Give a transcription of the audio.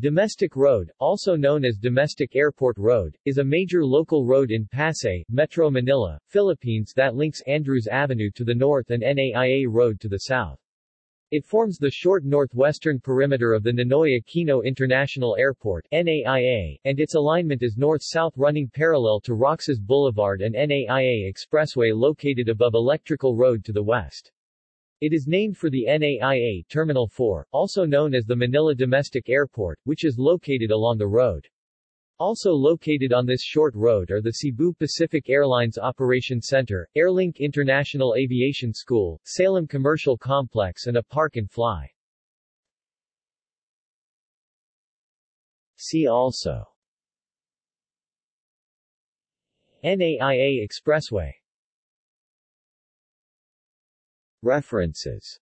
Domestic Road, also known as Domestic Airport Road, is a major local road in Pasay, Metro Manila, Philippines that links Andrews Avenue to the north and NAIA Road to the south. It forms the short northwestern perimeter of the Ninoy Aquino International Airport NAIA, and its alignment is north-south running parallel to Roxas Boulevard and NAIA Expressway located above Electrical Road to the west. It is named for the NAIA Terminal 4, also known as the Manila Domestic Airport, which is located along the road. Also located on this short road are the Cebu Pacific Airlines Operations Center, Airlink International Aviation School, Salem Commercial Complex and a park and fly. See also NAIA Expressway References